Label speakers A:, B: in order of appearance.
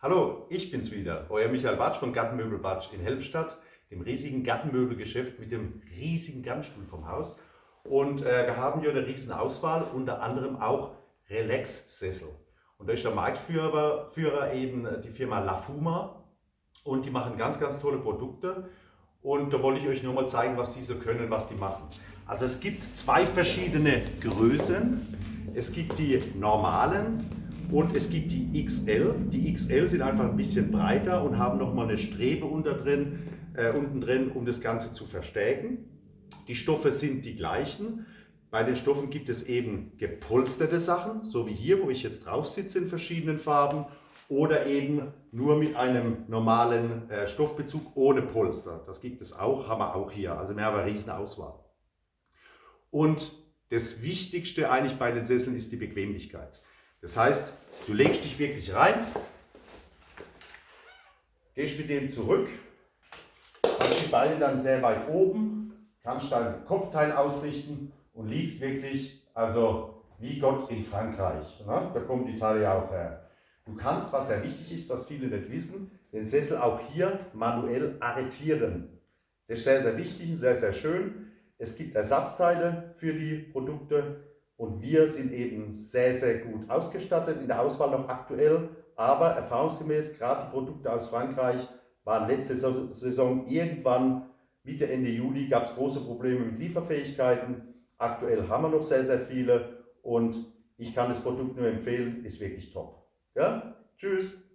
A: Hallo, ich bin's wieder, euer Michael Batsch von Gartenmöbel Batsch in Helmstadt, dem riesigen Gartenmöbelgeschäft mit dem riesigen Gartenstuhl vom Haus. Und äh, wir haben hier eine riesen Auswahl, unter anderem auch Relax-Sessel. Und da ist der Marktführer Führer eben die Firma Lafuma und die machen ganz, ganz tolle Produkte. Und da wollte ich euch nur mal zeigen, was die so können, was die machen. Also es gibt zwei verschiedene Größen. Es gibt die normalen und es gibt die XL. Die XL sind einfach ein bisschen breiter und haben nochmal eine Strebe unter drin, äh, unten drin, um das Ganze zu verstärken. Die Stoffe sind die gleichen. Bei den Stoffen gibt es eben gepolsterte Sachen, so wie hier, wo ich jetzt drauf sitze in verschiedenen Farben, oder eben nur mit einem normalen äh, Stoffbezug ohne Polster. Das gibt es auch, haben wir auch hier. Also wir haben eine riesen Auswahl. Und das Wichtigste eigentlich bei den Sesseln ist die Bequemlichkeit. Das heißt, du legst dich wirklich rein, gehst mit dem zurück, hast die Beine dann sehr weit oben, kannst dein Kopfteil ausrichten und liegst wirklich, also wie Gott in Frankreich. Ne? Da Teile ja auch her. Du kannst, was sehr wichtig ist, was viele nicht wissen, den Sessel auch hier manuell arretieren. Das ist sehr, sehr wichtig und sehr, sehr schön. Es gibt Ersatzteile für die Produkte. Und wir sind eben sehr, sehr gut ausgestattet, in der Auswahl noch aktuell, aber erfahrungsgemäß, gerade die Produkte aus Frankreich waren letzte Saison irgendwann Mitte, Ende Juli gab es große Probleme mit Lieferfähigkeiten. Aktuell haben wir noch sehr, sehr viele und ich kann das Produkt nur empfehlen, ist wirklich top. Ja? Tschüss!